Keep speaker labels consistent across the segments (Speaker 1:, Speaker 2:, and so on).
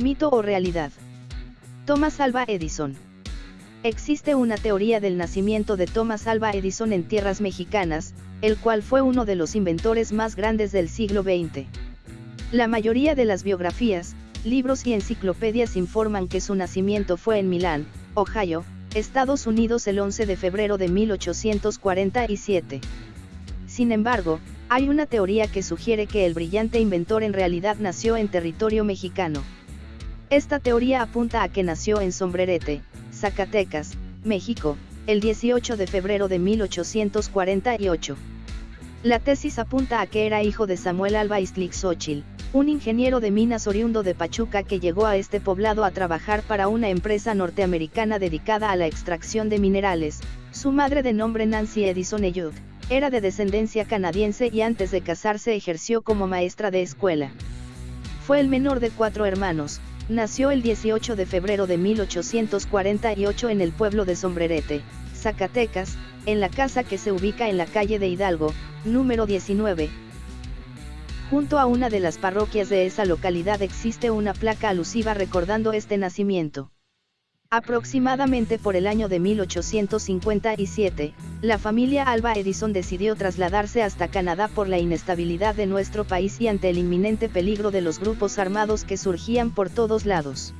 Speaker 1: Mito o realidad. Thomas Alva Edison. Existe una teoría del nacimiento de Thomas Alva Edison en tierras mexicanas, el cual fue uno de los inventores más grandes del siglo XX. La mayoría de las biografías, libros y enciclopedias informan que su nacimiento fue en Milán, Ohio, Estados Unidos el 11 de febrero de 1847. Sin embargo, hay una teoría que sugiere que el brillante inventor en realidad nació en territorio mexicano. Esta teoría apunta a que nació en Sombrerete, Zacatecas, México, el 18 de febrero de 1848. La tesis apunta a que era hijo de Samuel Alba Xochitl, un ingeniero de minas oriundo de Pachuca que llegó a este poblado a trabajar para una empresa norteamericana dedicada a la extracción de minerales. Su madre de nombre Nancy Edison Eyud, era de descendencia canadiense y antes de casarse ejerció como maestra de escuela. Fue el menor de cuatro hermanos, nació el 18 de febrero de 1848 en el pueblo de Sombrerete, Zacatecas, en la casa que se ubica en la calle de Hidalgo, número 19, Junto a una de las parroquias de esa localidad existe una placa alusiva recordando este nacimiento. Aproximadamente por el año de 1857, la familia Alba Edison decidió trasladarse hasta Canadá por la inestabilidad de nuestro país y ante el inminente peligro de los grupos armados que surgían por todos lados.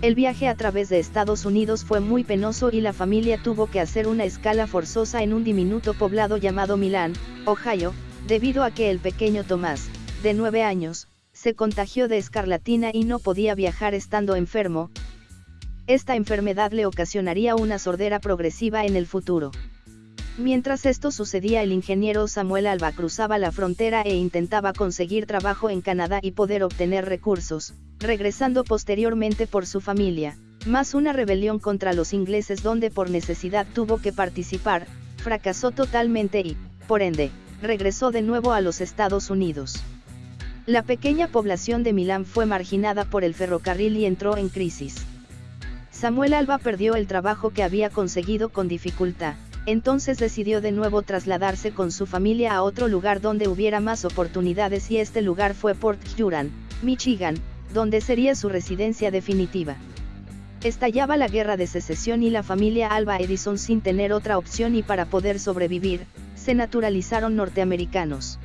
Speaker 1: El viaje a través de Estados Unidos fue muy penoso y la familia tuvo que hacer una escala forzosa en un diminuto poblado llamado Milán, Ohio, debido a que el pequeño Tomás, de nueve años, se contagió de escarlatina y no podía viajar estando enfermo. Esta enfermedad le ocasionaría una sordera progresiva en el futuro. Mientras esto sucedía el ingeniero Samuel Alba cruzaba la frontera e intentaba conseguir trabajo en Canadá y poder obtener recursos, regresando posteriormente por su familia, más una rebelión contra los ingleses donde por necesidad tuvo que participar, fracasó totalmente y, por ende, regresó de nuevo a los Estados Unidos. La pequeña población de Milán fue marginada por el ferrocarril y entró en crisis. Samuel Alba perdió el trabajo que había conseguido con dificultad, entonces decidió de nuevo trasladarse con su familia a otro lugar donde hubiera más oportunidades y este lugar fue Port Huron, Michigan, donde sería su residencia definitiva. Estallaba la guerra de secesión y la familia Alba Edison sin tener otra opción y para poder sobrevivir, se naturalizaron norteamericanos.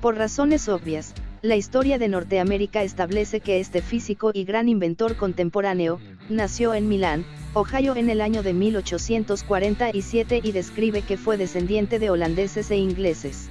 Speaker 1: Por razones obvias, la historia de Norteamérica establece que este físico y gran inventor contemporáneo, nació en Milán, Ohio en el año de 1847 y describe que fue descendiente de holandeses e ingleses.